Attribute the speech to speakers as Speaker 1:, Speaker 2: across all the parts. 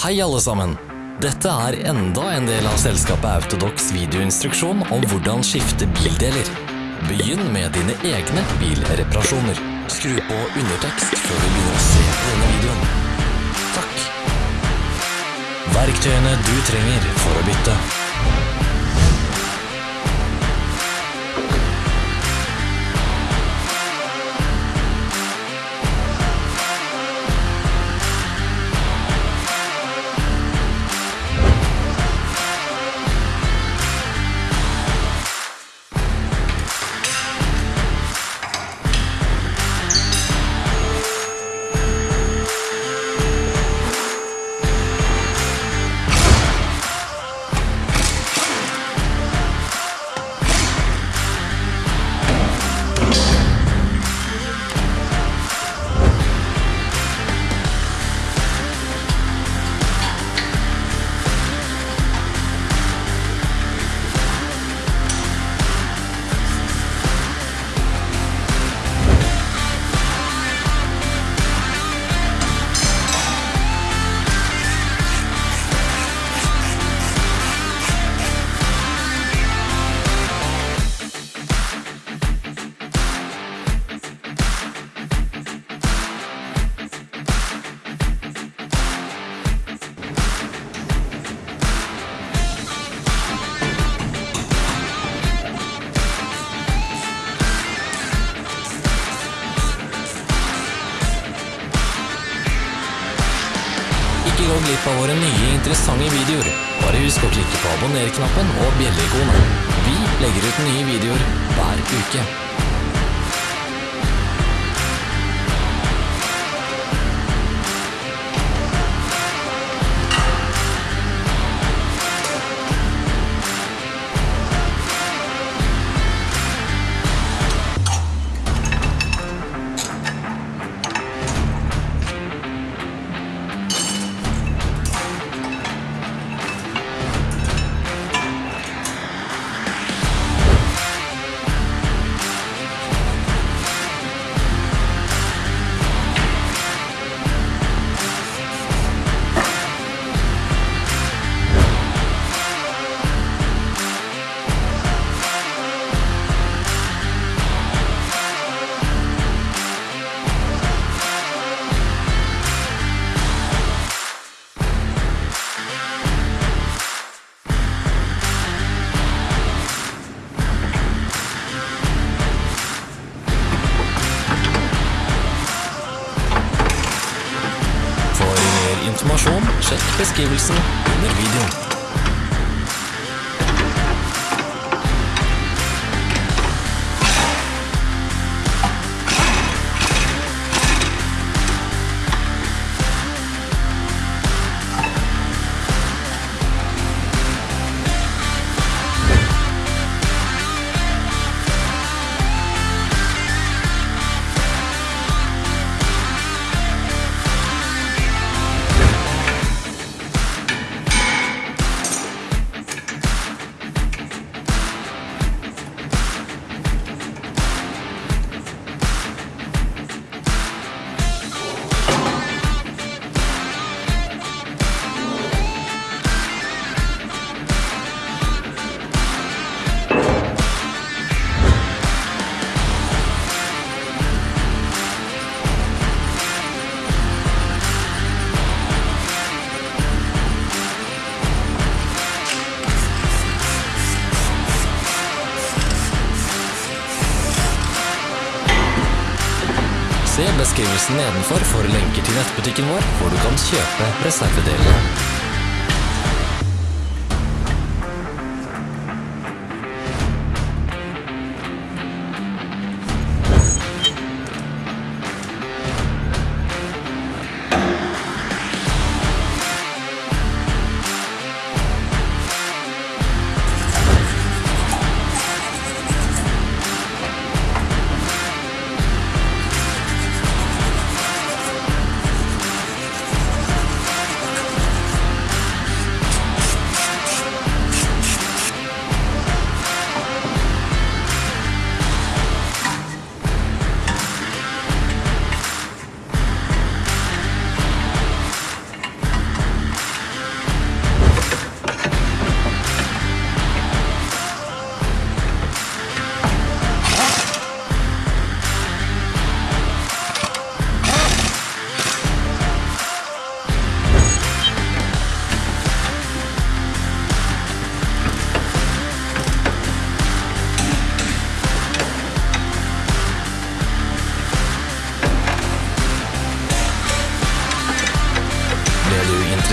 Speaker 1: Hei alle sammen! Dette er enda en del av selskapet Autodox videoinstruksjon om hvordan skifte bildeler. Begynn med dine egne bilreparasjoner. Skru på undertekst før du begynner å se på denne videoen. Takk. Verktøyene du trenger for å bytte. Glipp av våre nye interessante videoer. Bare husk å klikke på abonner-knappen og bjelleikonet. Vi legger ut nye videoer hver uke. Informasjon, sjekk beskrivelsen under videoen. Beskrivelsen nedenfor for lenker til nettbutikken vår, hvor du kan kjøpe reservedelene.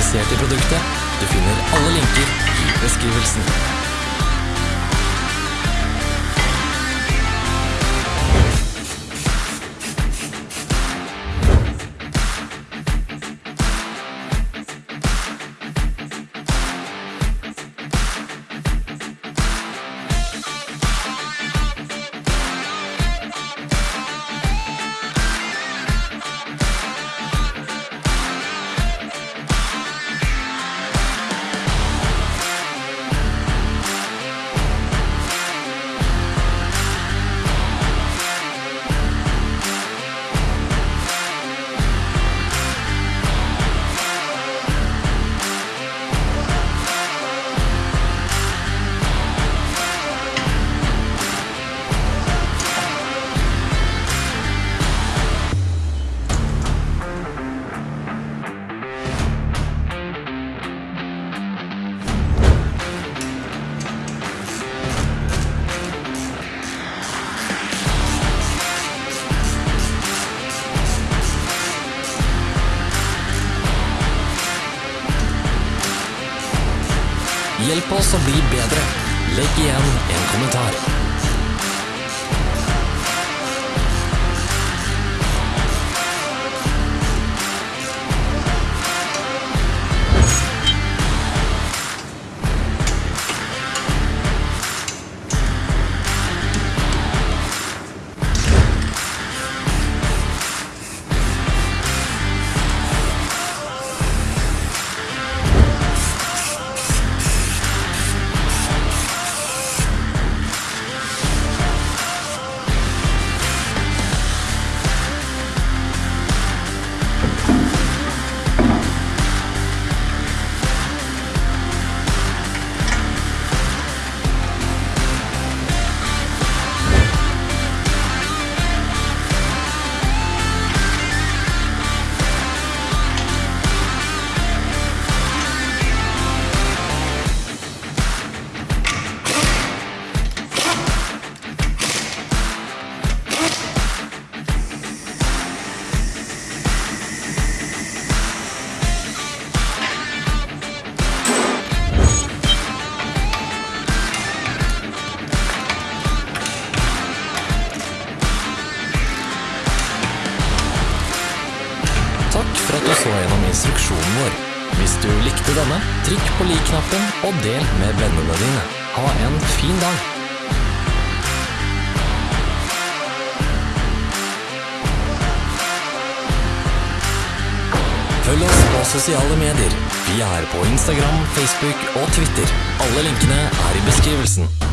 Speaker 1: Interessert i produktet. Du finner alle linker i beskrivelsen. Hjelp oss å bli bedre. Legg igjen en kommentar. Så gjennom instruksjonen vår. Hvis du likte denne, trykk på lik-knappen og del med vennene dine. Ha en fin dag! Følg oss på sosiale medier. Vi er på Instagram, Facebook og Twitter. Alle linkene er i beskrivelsen.